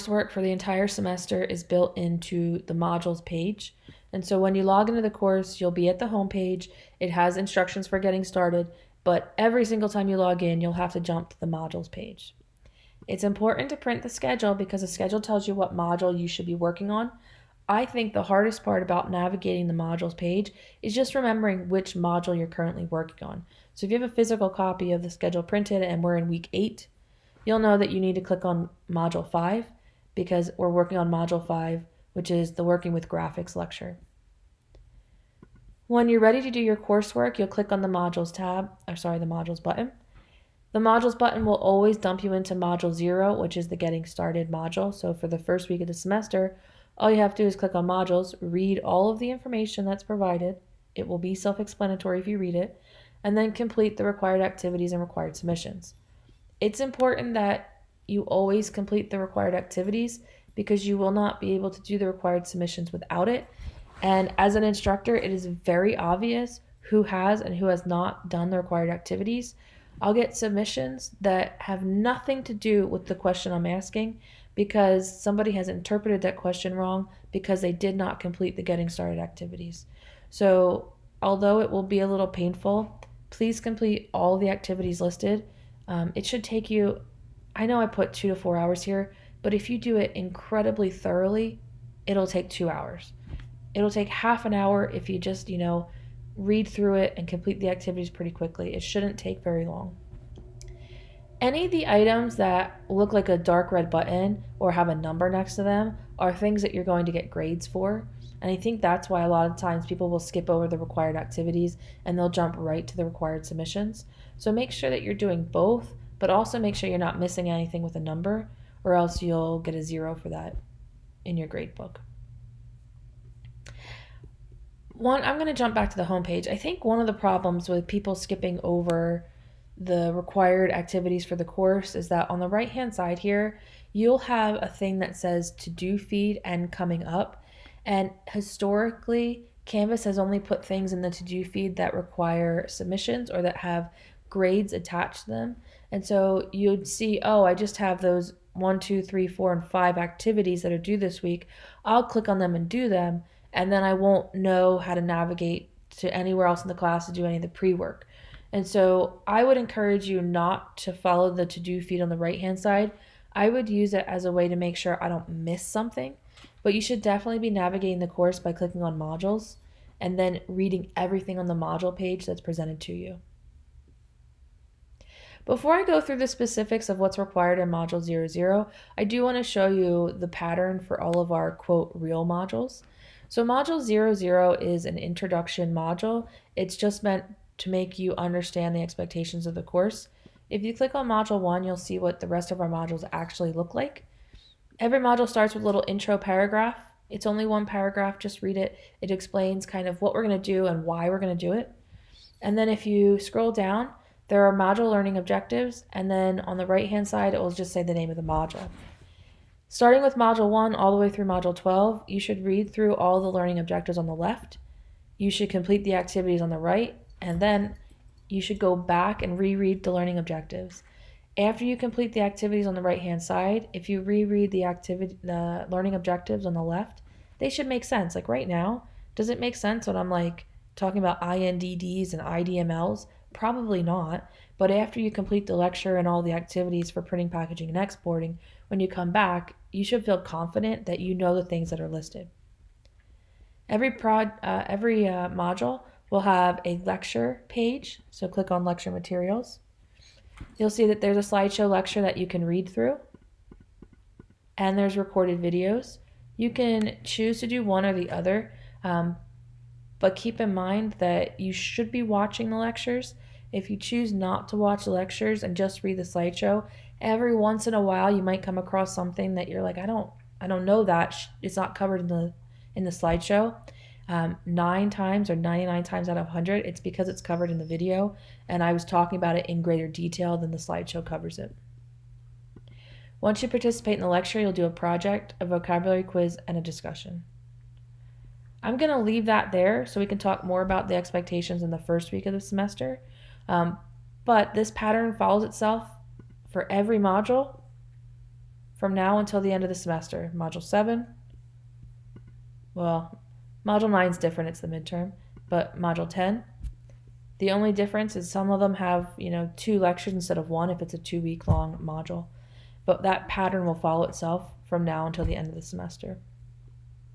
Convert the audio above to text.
coursework for the entire semester is built into the modules page. And so when you log into the course, you'll be at the home page. It has instructions for getting started, but every single time you log in, you'll have to jump to the modules page. It's important to print the schedule because the schedule tells you what module you should be working on. I think the hardest part about navigating the modules page is just remembering which module you're currently working on. So if you have a physical copy of the schedule printed and we're in week 8, you'll know that you need to click on module 5 because we're working on module 5, which is the working with graphics lecture. When you're ready to do your coursework, you'll click on the modules tab, or sorry, the modules button. The modules button will always dump you into module 0, which is the getting started module. So for the first week of the semester, all you have to do is click on modules, read all of the information that's provided. It will be self-explanatory if you read it, and then complete the required activities and required submissions. It's important that you always complete the required activities because you will not be able to do the required submissions without it. And as an instructor, it is very obvious who has and who has not done the required activities. I'll get submissions that have nothing to do with the question I'm asking because somebody has interpreted that question wrong because they did not complete the getting started activities. So, although it will be a little painful, please complete all the activities listed. Um, it should take you I know I put two to four hours here, but if you do it incredibly thoroughly, it'll take two hours. It'll take half an hour if you just, you know, read through it and complete the activities pretty quickly. It shouldn't take very long. Any of the items that look like a dark red button or have a number next to them are things that you're going to get grades for. And I think that's why a lot of times people will skip over the required activities and they'll jump right to the required submissions. So make sure that you're doing both but also make sure you're not missing anything with a number or else you'll get a zero for that in your grade book. One, I'm going to jump back to the home page. I think one of the problems with people skipping over the required activities for the course is that on the right hand side here, you'll have a thing that says to do feed and coming up. And historically, Canvas has only put things in the to do feed that require submissions or that have grades attached to them. And so you'd see, oh, I just have those one, two, three, four, and five activities that are due this week. I'll click on them and do them, and then I won't know how to navigate to anywhere else in the class to do any of the pre work. And so I would encourage you not to follow the to do feed on the right hand side. I would use it as a way to make sure I don't miss something. But you should definitely be navigating the course by clicking on modules and then reading everything on the module page that's presented to you. Before I go through the specifics of what's required in Module 00, I do want to show you the pattern for all of our quote real modules. So Module 00 is an introduction module. It's just meant to make you understand the expectations of the course. If you click on Module 1, you'll see what the rest of our modules actually look like. Every module starts with a little intro paragraph. It's only one paragraph, just read it. It explains kind of what we're going to do and why we're going to do it. And then if you scroll down, there are module learning objectives, and then on the right hand side, it will just say the name of the module. Starting with Module 1 all the way through Module 12, you should read through all the learning objectives on the left. You should complete the activities on the right, and then you should go back and reread the learning objectives. After you complete the activities on the right hand side, if you reread the activity the learning objectives on the left, they should make sense. Like right now, does it make sense when I'm like talking about INDDs and IDMLs? Probably not, but after you complete the lecture and all the activities for printing, packaging, and exporting, when you come back, you should feel confident that you know the things that are listed. Every, prod, uh, every uh, module will have a lecture page, so click on lecture materials. You'll see that there's a slideshow lecture that you can read through, and there's recorded videos. You can choose to do one or the other, um, but keep in mind that you should be watching the lectures. If you choose not to watch lectures and just read the slideshow, every once in a while you might come across something that you're like, I don't, I don't know that it's not covered in the in the slideshow. Um, nine times or 99 times out of 100, it's because it's covered in the video, and I was talking about it in greater detail than the slideshow covers it. Once you participate in the lecture, you'll do a project, a vocabulary quiz, and a discussion. I'm going to leave that there so we can talk more about the expectations in the first week of the semester. Um, but this pattern follows itself for every module from now until the end of the semester. Module 7, well, Module 9 is different, it's the midterm, but Module 10, the only difference is some of them have, you know, two lectures instead of one if it's a two week long module. But that pattern will follow itself from now until the end of the semester.